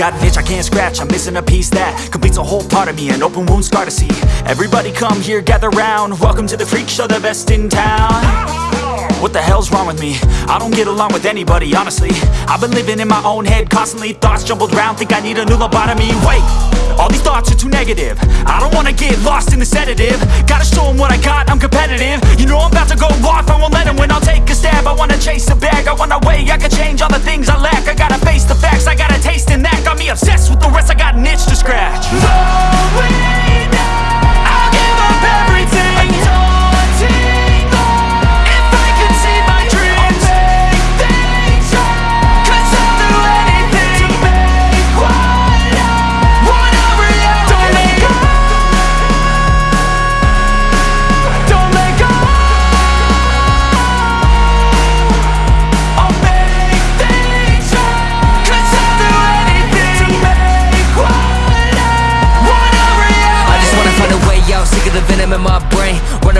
got an itch I can't scratch, I'm missing a piece that completes a whole part of me, an open wound scar to see. Everybody come here, gather round. Welcome to the freak show, the best in town. What the hell's wrong with me? I don't get along with anybody, honestly. I've been living in my own head, constantly thoughts jumbled round. Think I need a new lobotomy. Wait, all these thoughts are too negative. I don't wanna get lost in the sedative. Gotta show 'em what I got, I'm competitive. You know I'm about to go off, I won't let 'em win. I'll take a stab. I wanna chase a bag, I want a way I can change all the things I lack.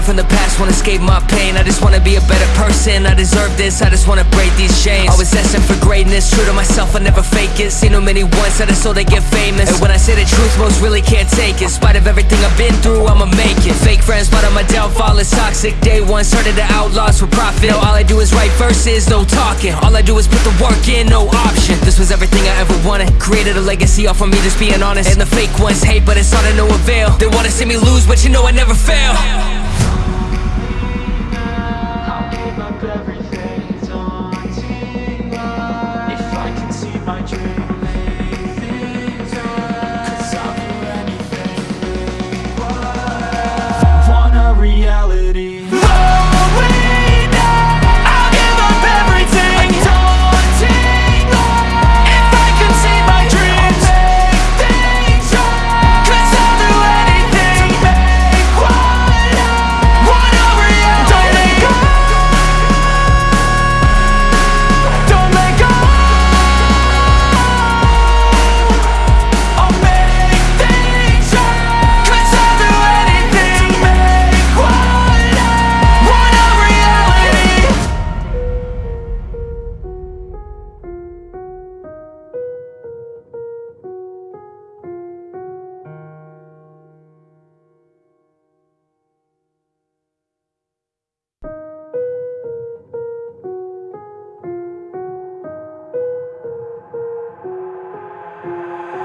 From the past, wanna escape my pain. I just wanna be a better person, I deserve this I just wanna break these chains. Always asking for greatness, true to myself, I never fake it. Seen too many once that I so they get famous. And when I say the truth, most really can't take it. In spite of everything I've been through, I'ma make it. Fake friends, but on my downfall is toxic. Day one, started the outlaws for profit. Now all I do is write verses, no talking. All I do is put the work in, no option. This was everything I ever wanted. Created a legacy off of me, just being honest. And the fake ones hate, but it's all to no avail. They wanna see me lose, but you know I never fail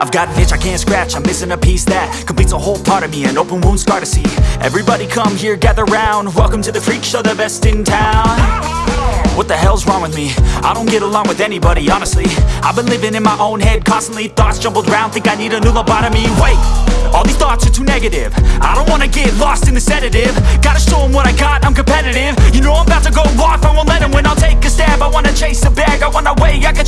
I've got an itch I can't scratch, I'm missing a piece that completes a whole part of me, an open wound scar to see. Everybody come here, gather round. Welcome to the freak show, the best in town. What the hell's wrong with me? I don't get along with anybody, honestly. I've been living in my own head, constantly thoughts jumbled round. Think I need a new lobotomy. Wait, all these thoughts are too negative. I don't wanna get lost in the sedative. Gotta show 'em what I got, I'm competitive. You know I'm about to go off, I won't let 'em win. I'll take a stab, I wanna chase a bag. I want a way I can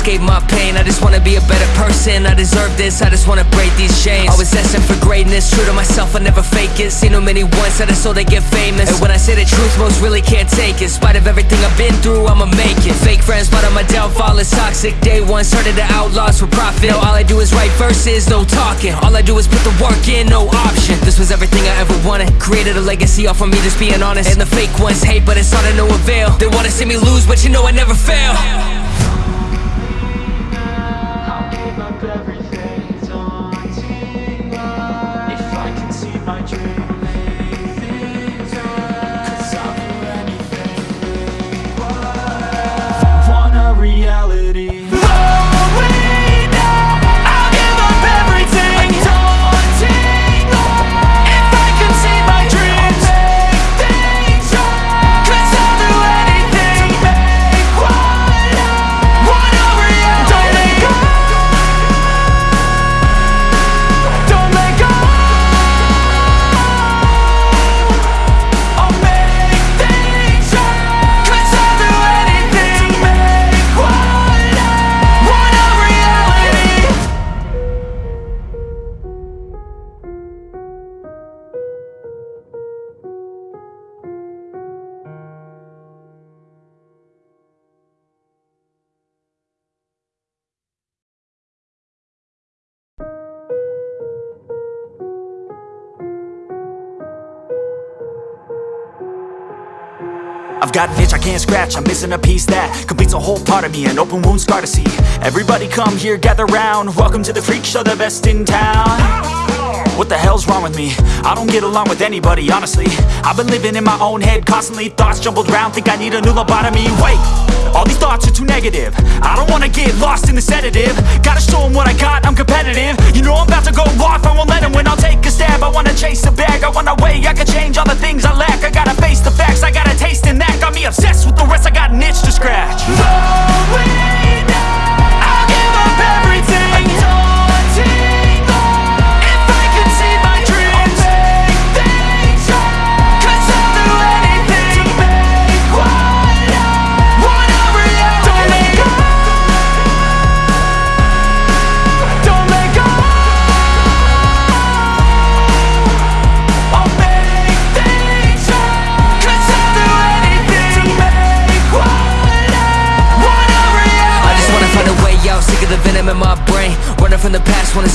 escape my pain. I just wanna be a better person, I deserve this. I just wanna break these chains. Always asking for greatness, true to myself, I never fake it. Seen too many once that I so they get famous. And when I say the truth, most really can't take it. In spite of everything I've been through, I'ma make it. Fake friends, but on my downfall. Is toxic. Day one, started the outlaws for profit. Now all I do is write verses, no talking. All I do is put the work in, no option. This was everything I ever wanted. Created a legacy off of me, just being honest. And the fake ones hate, but it's all to no avail. They wanna see me lose, but you know I never fail I've got an itch I can't scratch, I'm missing a piece that completes a whole part of me, an open wound scar to see. Everybody come here, gather round. Welcome to the freak show, the best in town. What the hell's wrong with me? I don't get along with anybody, honestly I've been living in my own head constantly Thoughts jumbled round, think I need a new lobotomy Wait, all these thoughts are too negative I don't wanna get lost in the sedative Gotta show 'em what I got, I'm competitive You know I'm about to go off, I won't let 'em win I'll take a stab, I wanna chase a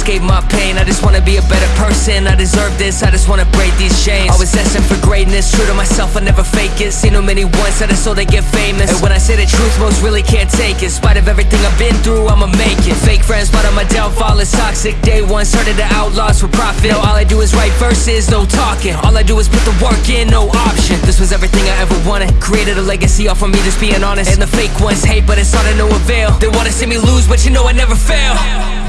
escape my pain. I just wanna be a better person, I deserve this. I just wanna break these chains. Always asking for greatness, true to myself, I never fake it. Seen too many that I so they get famous. And when I say the truth, most really can't take it. In spite of everything I've been through, I'ma make it. Fake friends, but on my downfall. Is toxic. Day one, started the outlaws for profit. Now all I do is write verses, no talking. All I do is put the work in, no option. This was everything I ever wanted. Created a legacy off of me, just being honest. And the fake ones hate, but it's all to no avail. They wanna see me lose, but you know I never fail